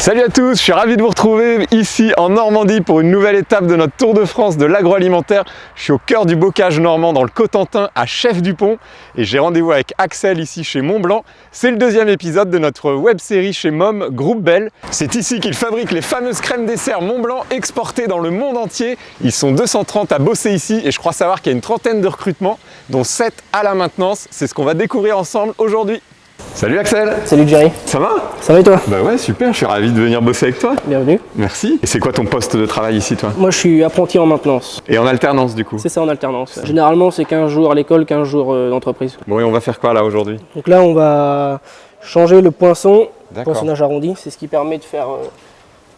Salut à tous, je suis ravi de vous retrouver ici en Normandie pour une nouvelle étape de notre Tour de France de l'agroalimentaire. Je suis au cœur du bocage normand dans le Cotentin à Chef du Pont et j'ai rendez-vous avec Axel ici chez Montblanc. C'est le deuxième épisode de notre web série chez Mom Groupe Bell. C'est ici qu'ils fabriquent les fameuses crèmes dessert Montblanc exportées dans le monde entier. Ils sont 230 à bosser ici et je crois savoir qu'il y a une trentaine de recrutements dont 7 à la maintenance. C'est ce qu'on va découvrir ensemble aujourd'hui. Salut Axel Salut Jerry, Ça va? Ça va et toi? Bah ouais super, je suis ravi de venir bosser avec toi. Bienvenue. Merci. Et c'est quoi ton poste de travail ici toi? Moi je suis apprenti en maintenance. Et en alternance du coup? C'est ça en alternance. Généralement c'est 15 jours à l'école, 15 jours euh, d'entreprise. Bon et on va faire quoi là aujourd'hui? Donc là on va changer le poinçon, D'accord. poinçonnage arrondi. C'est ce qui permet de faire euh,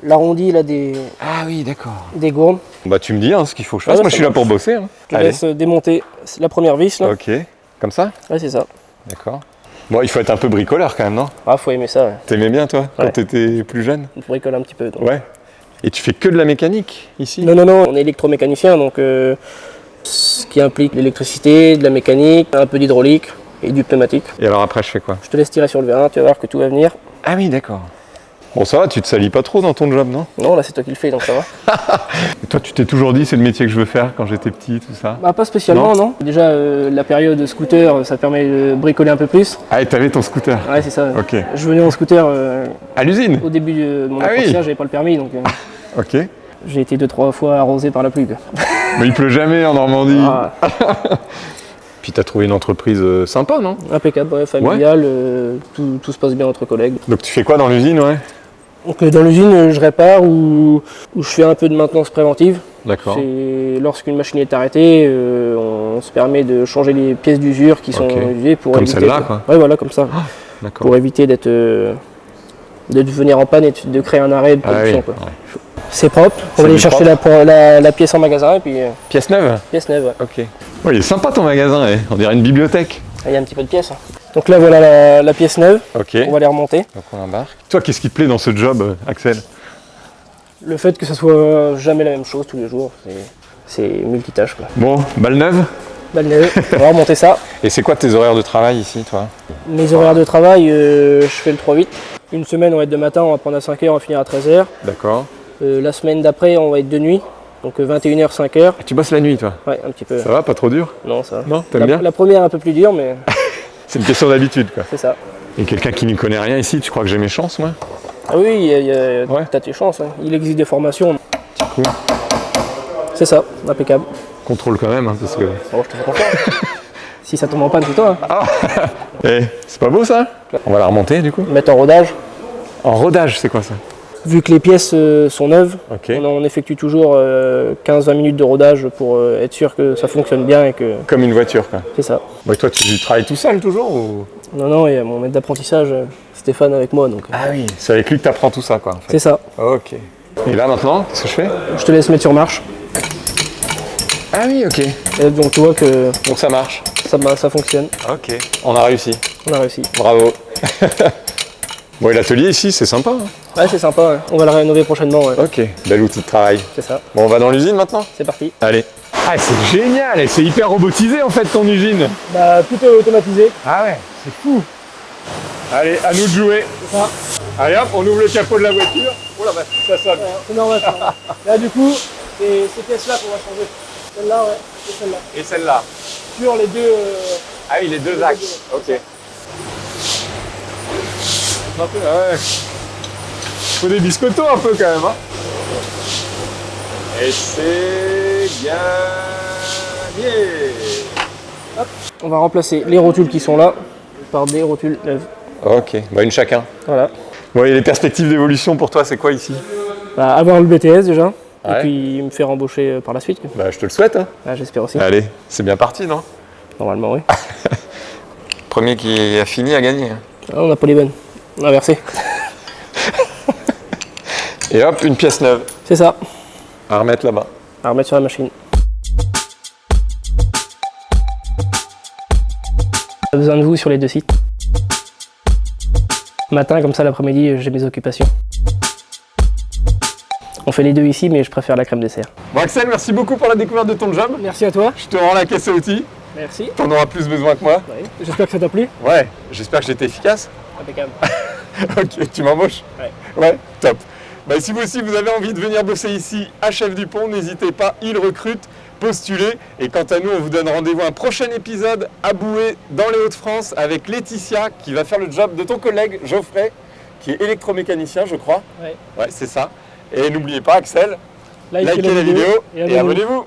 l'arrondi là, des, Ah oui d'accord. des gourdes. Bah tu me dis hein, ce qu'il faut que je fasse, moi je suis là pour bosser. hein. Je Allez. laisse démonter la première vis là. Ok, comme ça? Ouais c'est ça. D'accord. Bon il faut être un peu bricoleur quand même non? Ah faut aimer ça, ouais. T'aimais bien toi quand t'étais plus jeune? Il faut bricoler un petit peu. donc. Ouais. Et tu fais que de la mécanique ici? Non non non, on est électromécanicien donc euh, ce qui implique l'électricité, de la mécanique, un peu d'hydraulique et du pneumatique. Et alors après je fais quoi? Je te laisse tirer sur le vérin, tu vas voir que tout va venir. Ah oui d'accord. Bon ça va, tu te salis pas trop dans ton job non Non là c'est toi qui le fais donc ça va. Et toi tu t'es toujours dit c'est le métier que je veux faire quand j'étais petit tout ça Bah pas spécialement non. Déjà euh, la période scooter ça permet de bricoler un peu plus. Ah et t'avais ton scooter Ouais c'est ça. Ok. Je venais en scooter euh, À l'usine au début de mon Ah oui. apprentissage, j'avais pas le permis donc euh, Ok. j'ai été deux trois fois arrosé par la pluie. quoi. Mais il pleut jamais en Normandie. Ah, Puis t'as trouvé une entreprise sympa non? Impeccable, ouais, familial, tout, tout se passe bien entre collègues. Donc tu fais quoi dans l'usine ouais? Donc dans l'usine je répare ou, ou je fais un peu de maintenance préventive. D'accord. Lorsqu'une machine est arrêtée, euh, on se permet de changer les pièces d'usure qui sont usées pour Comme éviter. celle-là, quoi. Ouais voilà comme ça. D'accord. pour éviter d'être euh, de venir en panne et de- de créer un arrêt de Ah oui. production. ouais. C'est propre, on va aller chercher la, pour- la- la pièce en magasin et puis euh, Pièce neuve pièce neuve. ouais. Ok. Ouais, il est sympa ton magasin, eh. on dirait une bibliothèque. Ah, Il y a un petit peu de pièces. Donc là voilà la, la pièce neuve, Ok. on va les remonter. Donc on embarque. Toi, qu'est-ce qui te plaît dans ce job, euh, Axel? Le fait que ce soit jamais la même chose tous les jours, c'est- multitâche quoi. Bon, balle neuve? Balle neuve, on va remonter ça. Et c'est quoi tes horaires de travail ici, toi? Mes horaires de travail, euh, je fais le 3-8. Une semaine on va être de matin, on va prendre à 5h, on va finir à 13h. D'accord. la semaine d'après on va être de nuit, donc 21h, 5h. Tu bosses la nuit, toi? Ouais, un petit peu. Ça va, pas trop dur? Non, ça va. Non, t'aimes La, bien? la première un peu plus dure, mais C'est une question d'habitude, quoi. c'est ça. Et quelqu'un qui n'y connaît rien ici, tu crois que j'ai mes chances, moi? Ah oui, il y a- il y a- Ouais. t'as tes chances. hein. Il existe des formations. C'est ça, impeccable. Contrôle quand même, hein, parce que... Bon, je te fais confiance. si ça tombe en panne, c'est toi. hein. Eh, c'est pas beau, ça? On va la remonter, du coup? Mettre en rodage. En rodage, c'est quoi ça? Vu que les pièces euh, sont neuves, on, on effectue toujours euh, 15-20 minutes de rodage pour euh, être sûr que ça fonctionne bien et que Comme une voiture, quoi. c'est ça. Toi, tu travailles tout seul, toujours ou... Non, non, il y a mon maître d'apprentissage, euh, Stéphane, avec moi, donc euh, Ah oui. C'est avec lui que t'apprends tout ça, quoi, en fait. c'est ça. Ok. Et là, maintenant, qu'est-ce que je fais? Je te laisse mettre sur marche. Ah oui, ok. Et donc tu vois que Donc ça marche. ça, ça fonctionne. Ok. On a réussi. On a réussi. Bravo. bon, et l'atelier ici, c'est sympa. hein Ouais, c'est sympa. ouais. On va le rénover prochainement. ouais. ok. Bel outil de travail. C'est ça. Bon, on va dans l'usine maintenant? C'est parti. Allez. Ah, c'est génial et c'est hyper robotisé en fait ton usine. Bah, plutôt automatisé. Ah ouais, c'est fou. Allez, à nous de jouer. C'est ça. Allez hop, on ouvre le capot de la voiture. Oh la vache, ça sonne. C'est normal. ça. Là, du coup, c'est ces pièces-là qu'on va changer. Celle-là, ouais, et celle-là. Et celle-là. Sur les deux. euh, Ah oui, les deux axes. Ok. Un peu, ah ouais. Faut des biscottos un peu quand même. Hein. Et c'est gagné. On va remplacer les rotules qui sont là par des rotules neuves. Ok, bah une chacun. Voilà. Bon, et les perspectives d'évolution pour toi, c'est quoi ici? Bah, avoir le BTS déjà. Ouais. Et puis me faire embaucher euh, par la suite. Bah je te le souhaite. Hein. Ah, J'espère aussi. Allez, c'est bien parti, non? Normalement, oui. Premier qui a fini a gagné. Ah, on n'a pas les bonnes. On a inversé. Et hop, une pièce neuve C'est ça. à remettre là-bas. À remettre sur la machine. J'ai besoin de vous sur les deux sites. Matin, comme ça, l'après-midi, j'ai mes occupations. On fait les deux ici, mais je préfère la crème dessert. Bon Axel, merci beaucoup pour la découverte de ton job. Merci à toi. Je te rends la caisse à outils. Merci. T'en auras plus besoin que moi. J'espère que ça t'a plu. Ouais, j'espère que j'étais efficace. Impeccable. ok, tu m'embauches Ouais. Ouais, top. Bah, si vous aussi vous avez envie de venir bosser ici à Chef du Pont, n'hésitez pas, il recrute, postulez. Et quant à nous, on vous donne rendez-vous à un prochain épisode à Boué dans les Hauts-de-France avec Laetitia qui va faire le job de ton collègue Geoffrey qui est électromécanicien, je crois. Ouais. Ouais, c'est ça. Et n'oubliez pas, Axel, Likez likez la vidéo et abonnez-vous.